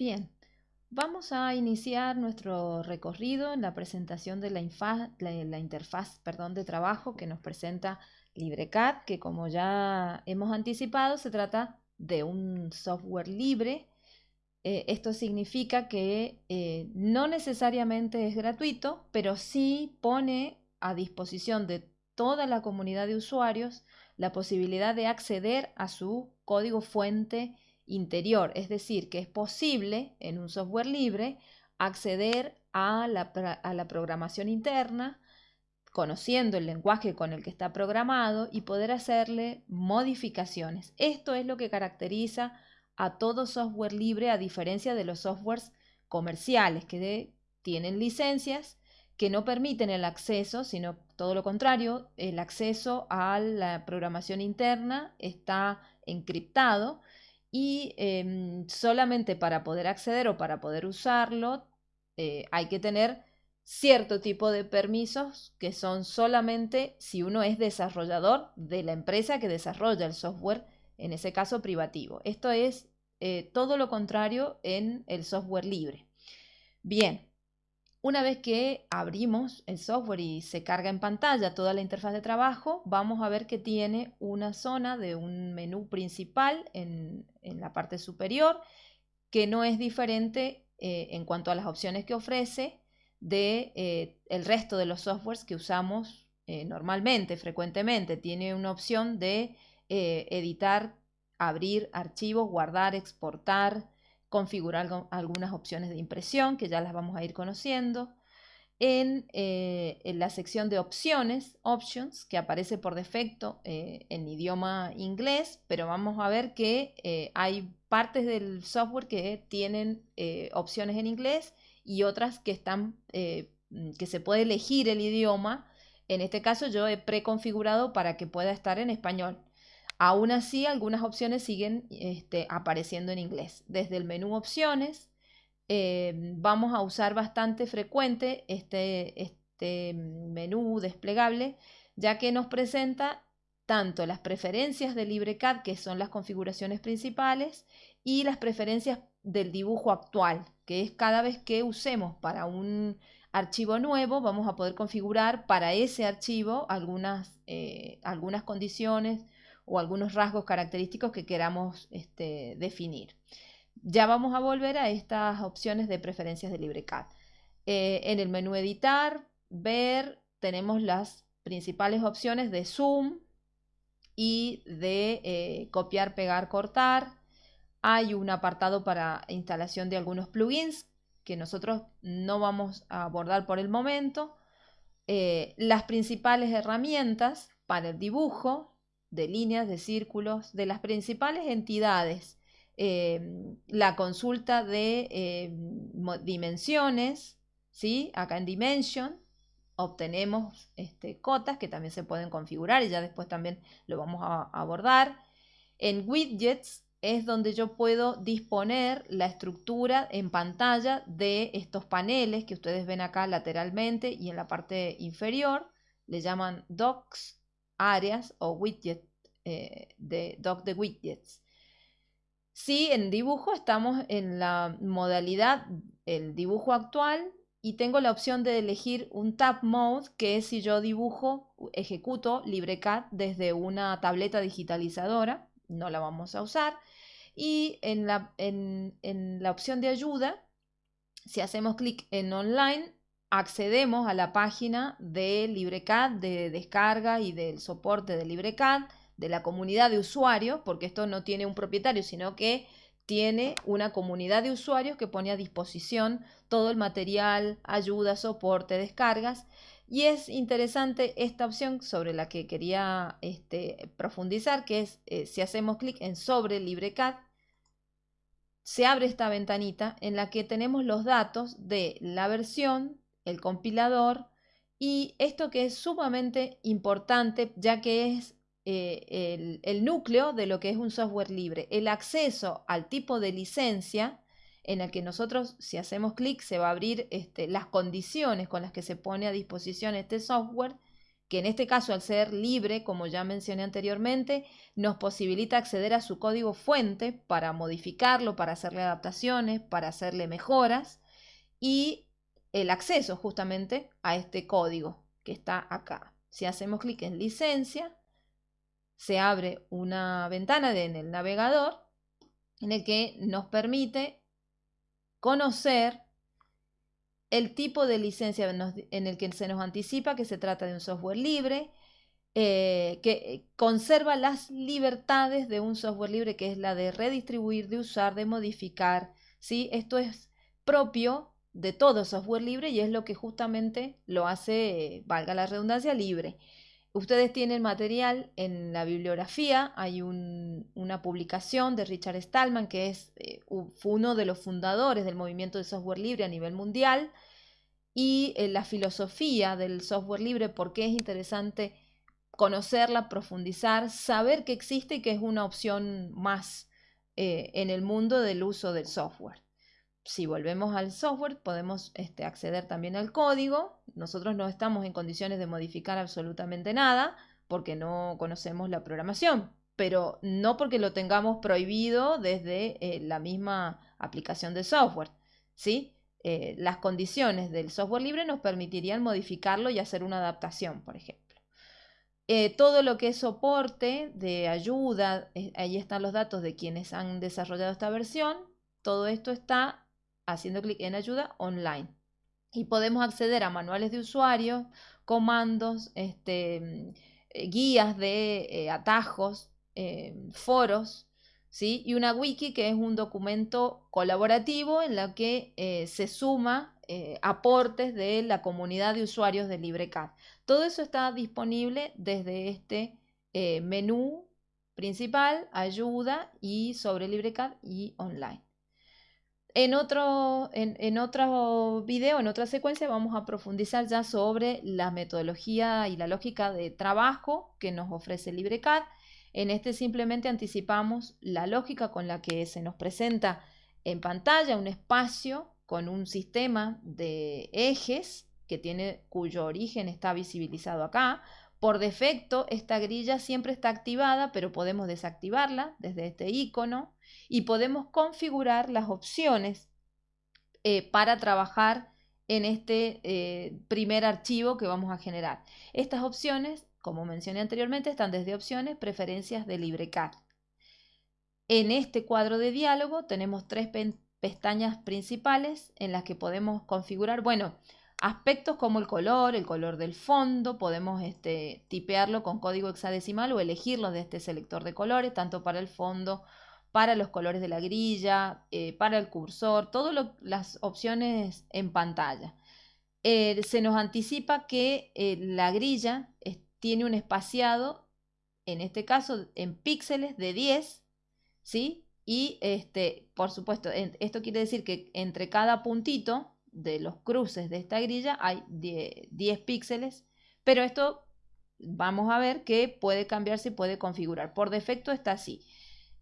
Bien, vamos a iniciar nuestro recorrido en la presentación de la, interfaz perdón, de trabajo que nos presenta LibreCAD, que como ya hemos anticipado, se trata de un software libre. Eh, esto significa que eh, no necesariamente es gratuito, pero sí pone a disposición de toda la comunidad de usuarios la posibilidad de acceder a su código fuente interior, es decir, que es posible en un software libre acceder a la, a la, programación interna, conociendo el lenguaje con el que está programado y poder hacerle modificaciones. Esto es lo que caracteriza a todo software libre a diferencia de los softwares comerciales que tienen licencias que no permiten el acceso, sino todo lo contrario, el acceso a la programación interna está encriptado y em, solamente para poder acceder o para poder usarlo eh, hay que tener cierto tipo de permisos que son solamente si uno es desarrollador de la empresa que desarrolla el software, en ese caso privativo. Esto es eh, todo lo contrario en el software libre. Bien, una vez que abrimos el software y se carga en pantalla toda la interfaz de trabajo, vamos a ver que tiene una zona de un menú principal en, la parte superior que no es diferente eh, en cuanto a las opciones que ofrece de eh, el resto de los softwares que usamos eh, normalmente, frecuentemente. Tiene una opción de editar, abrir archivos, guardar, exportar, configurar algunas opciones de impresión que ya las vamos a ir conociendo. En, eh, la sección de opciones, options, que aparece por defecto eh, en idioma inglés, pero vamos a ver que eh, hay partes del software que tienen opciones en inglés y otras que están mm, que se puede elegir el idioma. En este caso yo he preconfigurado para que pueda estar en español. Aún así, algunas opciones siguen este, apareciendo en inglés. Desde el menú opciones, eh, vamos a usar bastante frecuente este, este menú desplegable, ya que nos presenta tanto las preferencias de LibreCAD, que son las configuraciones principales, y las preferencias del dibujo actual, que es cada vez que usemos para un archivo nuevo, vamos a poder configurar para ese archivo algunas, eh, algunas condiciones o algunos rasgos característicos que queramos este, definir. Ya vamos a volver a estas opciones de preferencias de LibreCAD. Eh, en el menú editar, ver, tenemos las principales opciones de zoom y de eh, copiar, pegar, cortar. Hay un apartado para instalación de algunos plugins que nosotros no vamos a abordar por el momento. Eh, las principales herramientas para el dibujo, de líneas, de círculos, de las principales entidades, em, la consulta de em, dimensiones, ¿sí? acá en Dimension obtenemos este, cotas que también se pueden configurar y ya después también lo vamos a abordar. En widgets es donde yo puedo disponer la estructura en pantalla de estos paneles que ustedes ven acá lateralmente y en la parte inferior. Le llaman docks áreas o widget eh, de doc de widgets. Si en dibujo estamos en la modalidad, el dibujo actual, y tengo la opción de elegir un Tab Mode, que es si yo dibujo, ejecuto LibreCAD desde una tableta digitalizadora, no la vamos a usar. Y en la, en la opción de ayuda, si hacemos clic en Online, accedemos a la página de LibreCAD, de descarga y del soporte de LibreCAD, de la comunidad de usuarios, porque esto no tiene un propietario, sino que tiene una comunidad de usuarios que pone a disposición todo el material, ayuda, soporte, descargas. Y es interesante esta opción sobre la que quería este, profundizar, que es eh, si hacemos clic en sobre LibreCAD, se abre esta ventanita en la que tenemos los datos de la versión, el compilador y esto que es sumamente importante ya que es eh, el, núcleo de lo que es un software libre, el acceso al tipo de licencia en el que nosotros si hacemos clic se va a abrir este, las condiciones con las que se pone a disposición este software que en este caso al ser libre, como ya mencioné anteriormente, nos posibilita acceder a su código fuente para modificarlo, para hacerle adaptaciones, para hacerle mejoras y el acceso justamente a este código que está acá. Si hacemos clic en licencia, se abre una ventana en el navegador en el que nos permite conocer el tipo de licencia en el que se nos anticipa que se trata de un software libre, eh, que conserva las libertades de un software libre, que es la de redistribuir, de usar, de modificar. ¿sí? Esto es propio de todo software libre y es lo que justamente lo hace, valga la redundancia, libre. Ustedes tienen material en la bibliografía, hay una publicación de Richard Stallman, que es, eh, uno de los fundadores del movimiento de software libre a nivel mundial, y eh, la filosofía del software libre, por qué es interesante conocerla, profundizar, saber que existe y que es una opción más eh, en el mundo del uso del software si volvemos al software, podemos este, acceder también al código. Nosotros no estamos en condiciones de modificar absolutamente nada porque no conocemos la programación, pero no porque lo tengamos prohibido desde eh, la misma aplicación de software. ¿sí? Eh, las condiciones del software libre nos permitirían modificarlo y hacer una adaptación, por ejemplo. Eh, todo lo que es soporte de ayuda, ahí están los datos de quienes han desarrollado esta versión. Todo esto está haciendo clic en ayuda online. Y podemos acceder a manuales de usuario, comandos, este, eh, guías de eh, atajos, eh, foros, ¿sí? y una wiki que es un documento colaborativo en la que se suma aportes de la comunidad de usuarios de LibreCAD. Todo eso está disponible desde este menú principal, ayuda y sobre LibreCAD y online. En otro, en, otro video, en otra secuencia, vamos a profundizar ya sobre la metodología y la lógica de trabajo que nos ofrece LibreCAD. En este simplemente anticipamos la lógica con la que se nos presenta en pantalla un espacio con un sistema de ejes que tiene, cuyo origen está visibilizado acá. Por defecto, esta grilla siempre está activada, pero podemos desactivarla desde este icono y podemos configurar las opciones eh, para trabajar en este eh, primer archivo que vamos a generar. Estas opciones, como mencioné anteriormente, están desde opciones, preferencias de LibreCAD. En este cuadro de diálogo tenemos tres pestañas principales en las que podemos configurar, bueno, aspectos como el color, el color del fondo, podemos este, tipearlo con código hexadecimal o elegirlo de este selector de colores, tanto para el fondo para los colores de la grilla, eh, para el cursor, todas las opciones en pantalla. Eh, se nos anticipa que eh, la grilla tiene un espaciado, en este caso en píxeles de 10, ¿sí? Y este, por supuesto, esto quiere decir que entre cada puntito de los cruces de esta grilla hay 10 píxeles, pero esto vamos a ver que puede cambiarse y puede configurar. Por defecto está así.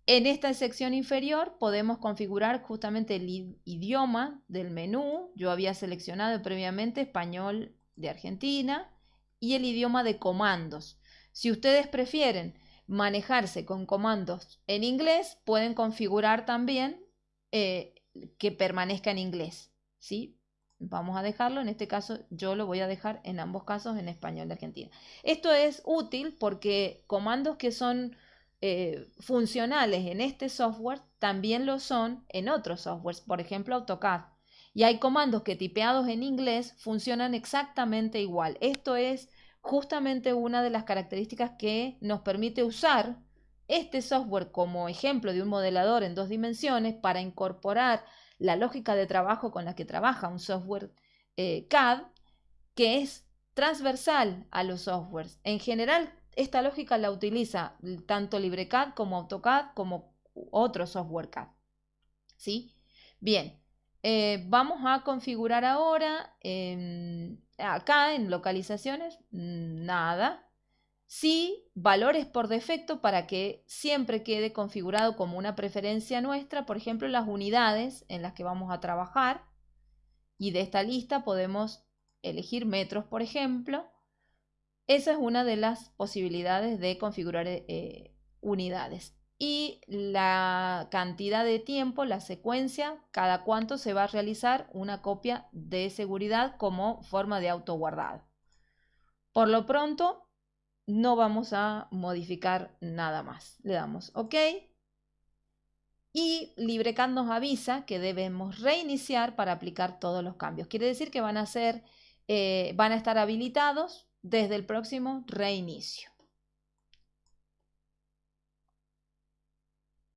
En esta sección inferior podemos configurar justamente el idioma del menú. Yo había seleccionado previamente español de Argentina y el idioma de comandos. Si ustedes prefieren manejarse con comandos en inglés, pueden configurar también eh, que permanezca en inglés. ¿sí? Vamos a dejarlo, en este caso yo lo voy a dejar en ambos casos en español de Argentina. Esto es útil porque comandos que son eh, funcionales en este software también lo son en otros softwares, por ejemplo AutoCAD. Y hay comandos que tipeados en inglés funcionan exactamente igual. Esto es justamente una de las características que nos permite usar este software como ejemplo de un modelador en dos dimensiones para incorporar la lógica de trabajo con la que trabaja un software eh, CAD que es transversal a los softwares. En general, esta lógica la utiliza tanto LibreCAD como AutoCAD como otro software CAD. ¿Sí? Bien, eh, vamos a configurar ahora acá en localizaciones, nada. Sí, valores por defecto para que siempre quede configurado como una preferencia nuestra, por ejemplo, las unidades en las que vamos a trabajar. Y de esta lista podemos elegir metros, por ejemplo, Esa es una de las posibilidades de configurar eh, unidades. Y la cantidad de tiempo, la secuencia, cada cuánto se va a realizar una copia de seguridad como forma de autoguardado. Por lo pronto, no vamos a modificar nada más. Le damos OK. Y LibreCAD nos avisa que debemos reiniciar para aplicar todos los cambios. Quiere decir que van a, ser, eh, van a estar habilitados desde el próximo reinicio.